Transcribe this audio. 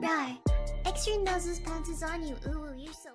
Right. Extra noses pounces on you. Ooh, you're so.